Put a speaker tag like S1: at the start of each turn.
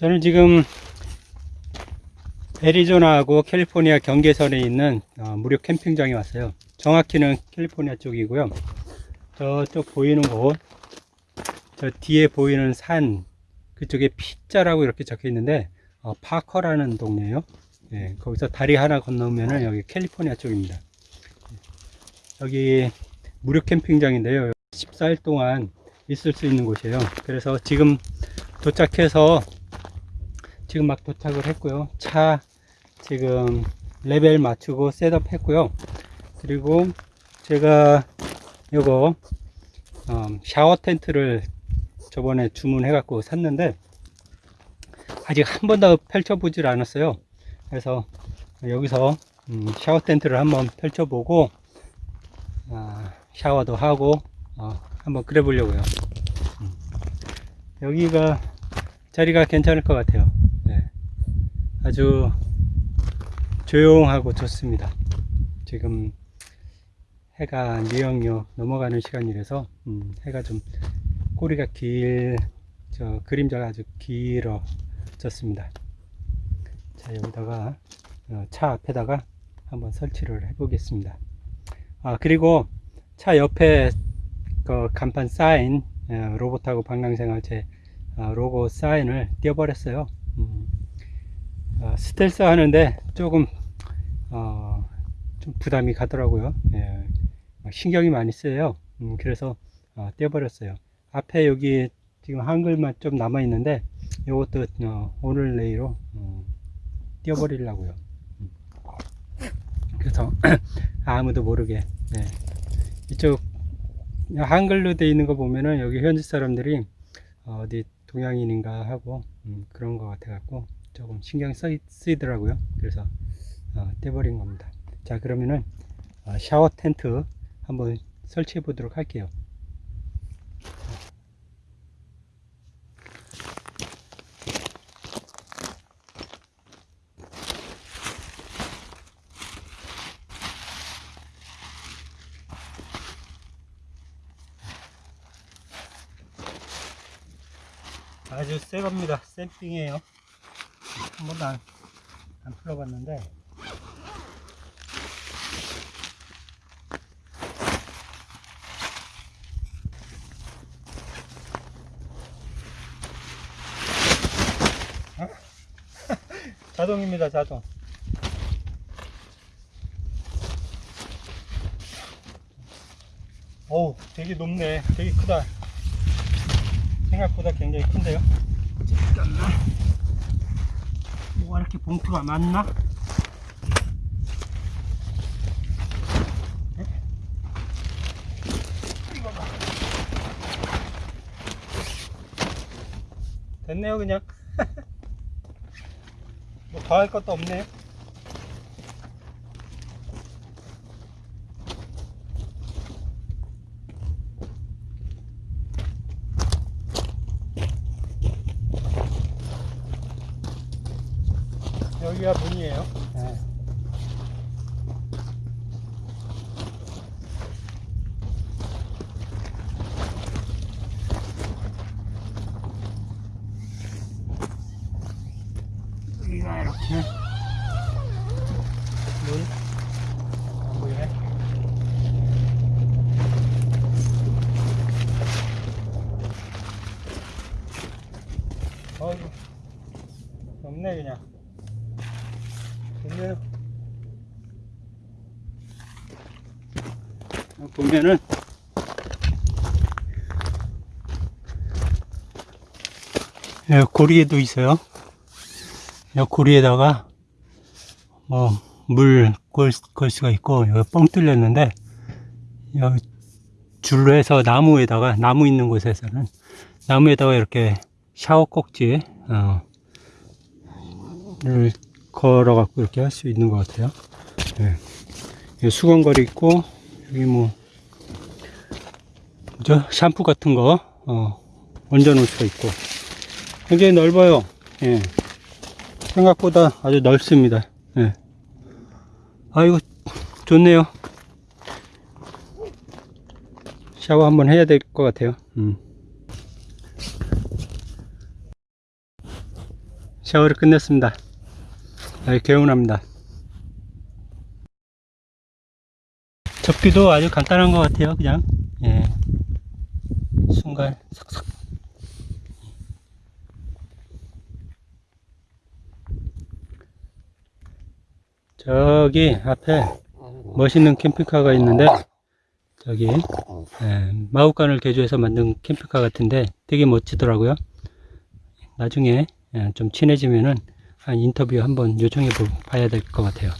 S1: 저는 지금 애리조나하고 캘리포니아 경계선에 있는 어, 무료 캠핑장에 왔어요. 정확히는 캘리포니아 쪽이고요. 저쪽 보이는 곳, 저 뒤에 보이는 산, 그쪽에 피자라고 이렇게 적혀 있는데, 어, 파커라는 동네예요. 예, 거기서 다리 하나 건너면은 여기 캘리포니아 쪽입니다. 여기 무료 캠핑장인데요. 14일 동안 있을 수 있는 곳이에요. 그래서 지금 도착해서 지금 막 도착을 했고요. 차 지금 레벨 맞추고 setup 했고요. 그리고 제가 요거 어, 샤워 텐트를 저번에 주문해 갖고 샀는데 아직 한 번도 펼쳐 보질 않았어요. 그래서 여기서 음, 샤워 텐트를 한번 펼쳐 보고 아, 샤워도 하고 어, 한번 그래 보려고요. 음. 여기가 자리가 괜찮을 것 같아요. 네. 아주 조용하고 좋습니다. 지금 해가 미영역 넘어가는 시간이라서 음, 해가 좀 꼬리가 길, 저 그림자가 아주 길어졌습니다. 자 여기다가 어, 차 앞에다가 한번 설치를 해 보겠습니다. 아 그리고 차 옆에 그 간판 사인 어, 로봇하고 방랑생활제 어, 로고 사인을 띄워버렸어요. 음, 어, 스텔스 하는데 조금 어, 좀 부담이 가더라고요. 예, 신경이 많이 쓰여요. 음, 그래서 어, 떼어버렸어요. 앞에 여기 지금 한글만 좀 남아 있는데 이것도 어, 오늘 내일로 어, 떼어버리려고요. 음. 그래서 아무도 모르게 네. 이쪽 한글로 되어 있는 거 보면은 여기 현지 사람들이 어디 동양인인가 하고 음, 그런 것 같아 갖고 조금 신경 쓰이, 쓰이더라고요. 그래서 어, 떼버린 겁니다. 자 그러면은 어, 샤워 텐트 한번 설치해 보도록 할게요. 아주 새 겁니다. 샘핑이에요. 한 번도 안, 안 풀어봤는데. 어? 자동입니다 자동. 어우 되게 높네. 되게 크다. 생각보다 굉장히 큰데요 뭐가 이렇게 봉투가 많나? 네? 됐네요 그냥 뭐 더할 것도 없네 여기가 문이에요 네. 여기가 이렇게 문 안 보이네 어이구 없네 그냥 보면 보면은 예, 고리에도 있어요. 이 고리에다가 뭐물걸 수가 있고 여기 뻥 뚫렸는데 여기 줄로 해서 나무에다가 나무 있는 곳에서는 나무에다가 이렇게 샤워 꼭지 어, 를 걸어 갖고 이렇게 할 수 있는 것 같아요 네. 여기 수건걸이 있고 여기 뭐 그죠? 샴푸 같은 거 어, 얹어 놓을 수가 있고 굉장히 넓어요 예. 생각보다 아주 넓습니다 예. 아이고 좋네요 샤워 한번 해야 될 것 같아요 음. 샤워를 끝냈습니다. 개운합니다. 접기도 아주 간단한 것 같아요. 그냥 예. 순간 삭삭. 저기 앞에 멋있는 캠핑카가 있는데 저기 예, 마구간을 개조해서 만든 캠핑카 같은데 되게 멋지더라고요. 나중에 예, 좀 친해지면은 한 인터뷰 한번 요청해 보- 봐야 될 것 같아요.